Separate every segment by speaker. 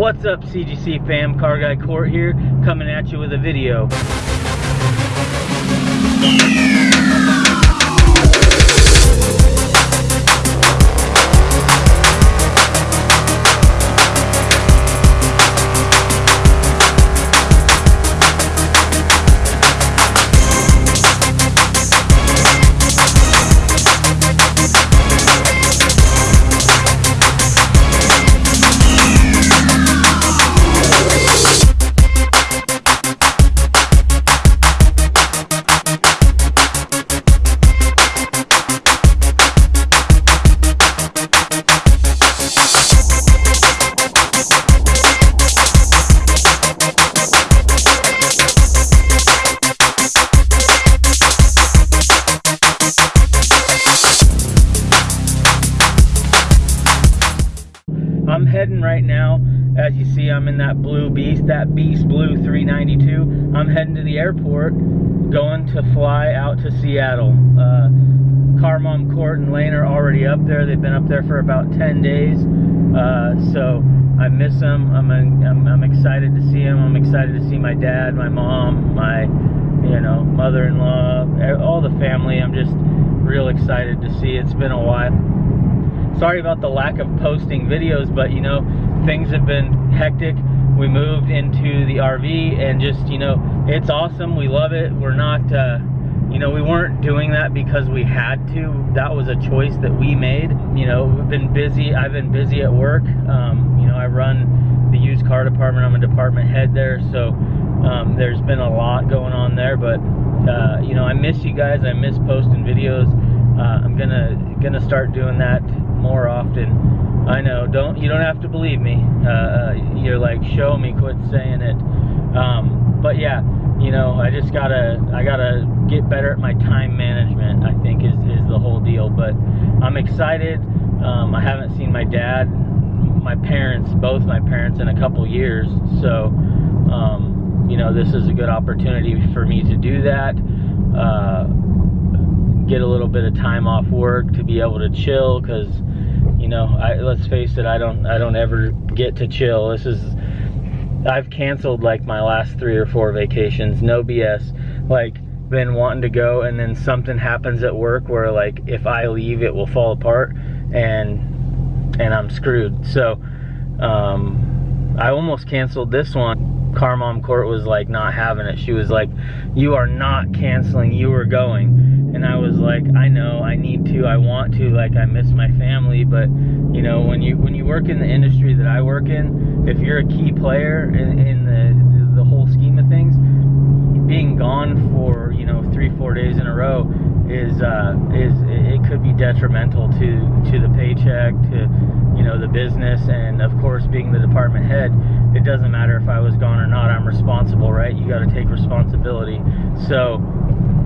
Speaker 1: What's up CGC fam, Car Guy Court here, coming at you with a video. I'm in that blue beast, that beast blue 392. I'm heading to the airport, going to fly out to Seattle. Uh, Car Mom Court and Lane are already up there. They've been up there for about 10 days. Uh, so I miss them. I'm, I'm, I'm excited to see them. I'm excited to see my dad, my mom, my you know mother-in-law, all the family. I'm just real excited to see. It's been a while sorry about the lack of posting videos, but you know, things have been hectic. We moved into the RV and just, you know, it's awesome. We love it. We're not, uh, you know, we weren't doing that because we had to. That was a choice that we made. You know, we've been busy. I've been busy at work. Um, you know, I run the used car department. I'm a department head there. So um, there's been a lot going on there. But, uh, you know, I miss you guys. I miss posting videos. Uh, I'm gonna gonna start doing that more often. I know. Don't you don't have to believe me. Uh, you're like, show me. Quit saying it. Um, but yeah, you know, I just gotta I gotta get better at my time management. I think is is the whole deal. But I'm excited. Um, I haven't seen my dad, my parents, both my parents in a couple years. So, um, you know, this is a good opportunity for me to do that. Uh, get a little bit of time off work to be able to chill because you know I, let's face it I don't I don't ever get to chill. This is I've canceled like my last three or four vacations no BS like been wanting to go and then something happens at work where like if I leave it will fall apart and and I'm screwed. So um, I almost canceled this one Car Mom Court was like not having it. She was like you are not canceling you are going. And I was like, I know, I need to, I want to, like I miss my family, but you know, when you when you work in the industry that I work in, if you're a key player in, in the the whole scheme of things, being gone for you know three four days in a row is uh, is it could be detrimental to to the paycheck, to you know the business, and of course being the department head, it doesn't matter if I was gone or not. I'm responsible, right? You got to take responsibility. So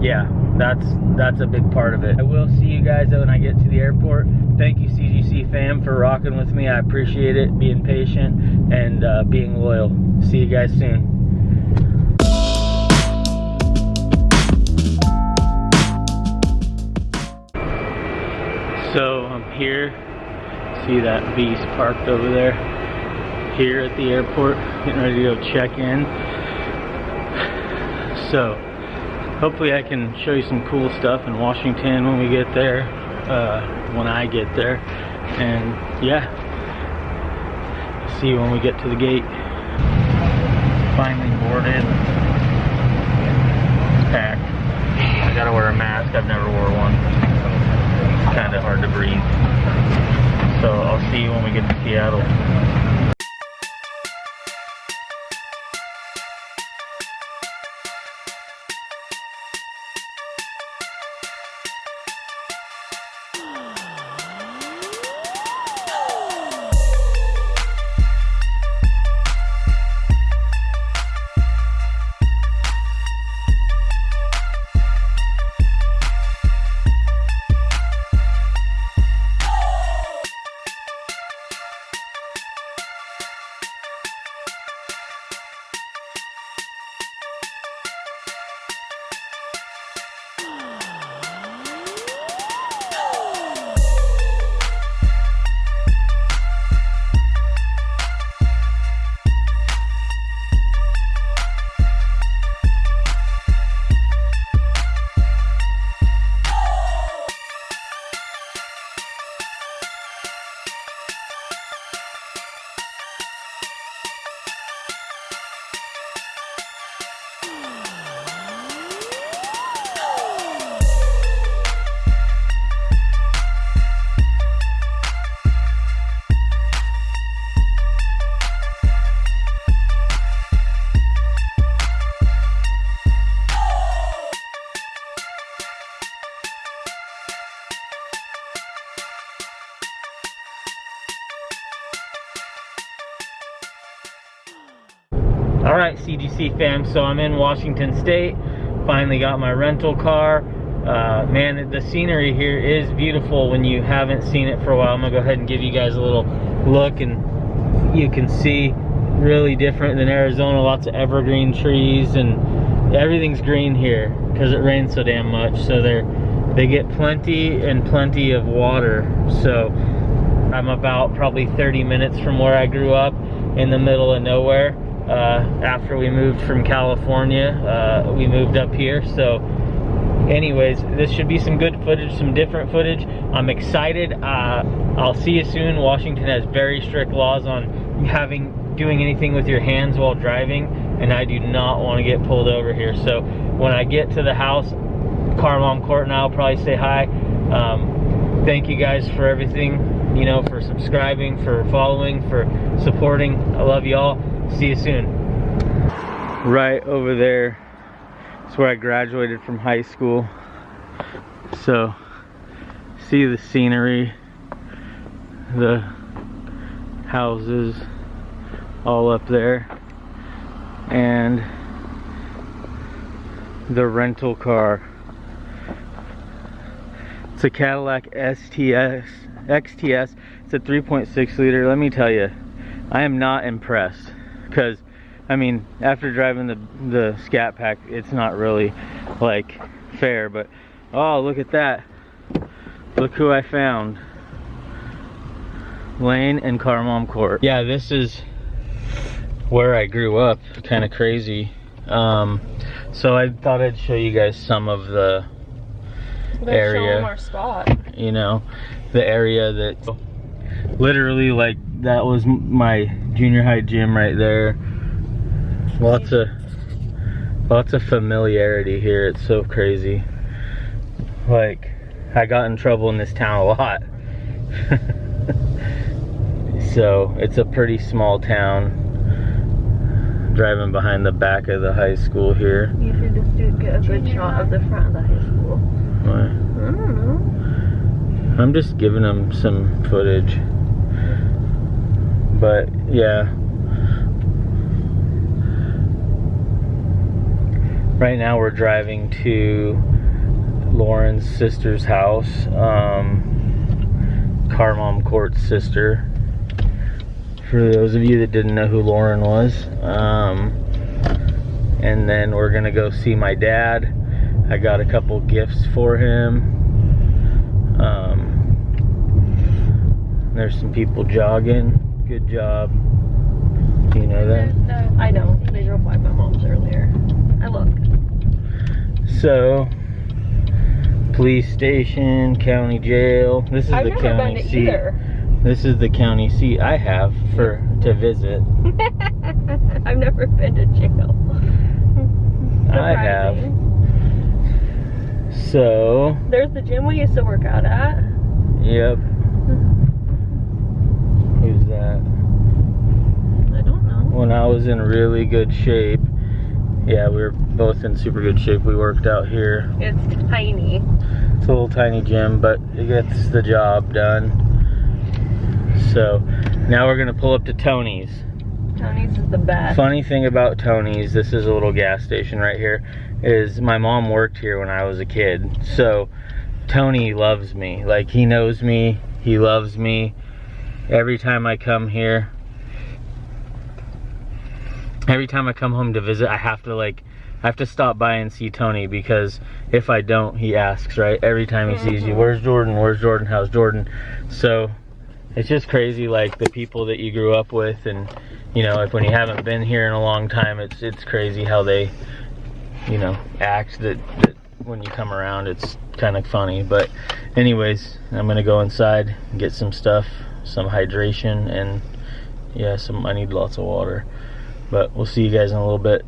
Speaker 1: yeah, that's that's a big part of it. I will see you guys when I get to the airport. Thank you CGC fam for rocking with me. I appreciate it, being patient and uh, being loyal. See you guys soon. So I'm here, see that beast parked over there, here at the airport, getting ready to go check in. So hopefully I can show you some cool stuff in Washington when we get there, uh, when I get there. And yeah, see you when we get to the gate. Finally boarded. It's packed. I gotta wear a mask, I've never wore one. It's kinda hard to breathe. So I'll see you when we get to Seattle. All right, CGC fam, so I'm in Washington State. Finally got my rental car. Uh, man, the scenery here is beautiful when you haven't seen it for a while. I'm gonna go ahead and give you guys a little look and you can see really different than Arizona. Lots of evergreen trees and everything's green here because it rains so damn much. So they're, they get plenty and plenty of water. So I'm about probably 30 minutes from where I grew up in the middle of nowhere uh, after we moved from California. Uh, we moved up here, so anyways, this should be some good footage, some different footage. I'm excited. Uh, I'll see you soon. Washington has very strict laws on having doing anything with your hands while driving, and I do not want to get pulled over here. So when I get to the house, car mom Court and I'll probably say hi. Um, thank you guys for everything, you know, for subscribing, for following, for supporting. I love you all. See you soon. Right over there is where I graduated from high school. So, see the scenery, the houses all up there, and the rental car. It's a Cadillac STS, XTS. It's a 3.6 liter. Let me tell you, I am not impressed because I mean after driving the the scat pack it's not really like fair but oh look at that. Look who I found. Lane and Carmom Court. Yeah this is where I grew up kind of crazy. Um, so I thought I'd show you guys some of the
Speaker 2: Let's
Speaker 1: area
Speaker 2: our spot.
Speaker 1: you know the area that literally like that was my junior high gym right there lots of lots of familiarity here it's so crazy like I got in trouble in this town a lot so it's a pretty small town driving behind the back of the high school here
Speaker 2: You should just do get a good shot of the front of the high school.
Speaker 1: Why?
Speaker 2: I don't know.
Speaker 1: I'm just giving them some footage. But yeah. Right now we're driving to Lauren's sister's house. Um, Carmom Court's sister. For those of you that didn't know who Lauren was. Um, and then we're gonna go see my dad. I got a couple gifts for him. Um, there's some people jogging. Good job. Do you know that?
Speaker 2: Uh, I know. They drove by my mom's earlier. I looked.
Speaker 1: So, police station, county jail. This is
Speaker 2: I've
Speaker 1: the
Speaker 2: never
Speaker 1: county
Speaker 2: been to
Speaker 1: seat.
Speaker 2: either.
Speaker 1: This is the county seat I have for to visit.
Speaker 2: I've never been to jail.
Speaker 1: I have. So,
Speaker 2: There's the gym we used to work out at.
Speaker 1: yep. Who's that?
Speaker 2: I don't know.
Speaker 1: When I was in really good shape. Yeah, we were both in super good shape. We worked out here.
Speaker 2: It's tiny.
Speaker 1: It's a little tiny gym, but it gets the job done. So now we're gonna pull up to Tony's.
Speaker 2: Tony's is the best.
Speaker 1: Funny thing about Tony's, this is a little gas station right here, is my mom worked here when I was a kid. So Tony loves me. Like he knows me, he loves me. Every time I come here, every time I come home to visit, I have to like, I have to stop by and see Tony because if I don't, he asks, right? Every time he sees you,
Speaker 2: Mhm.
Speaker 1: where's Jordan? Where's Jordan? How's Jordan? So it's just crazy, like the people that you grew up with, and you know, like when you haven't been here in a long time, it's it's crazy how they, you know, act. That that when you come around, it's kind of funny. But anyways, I'm gonna go inside and get some stuff, some hydration, and yeah, some. I need lots of water. But we'll see you guys in a little bit.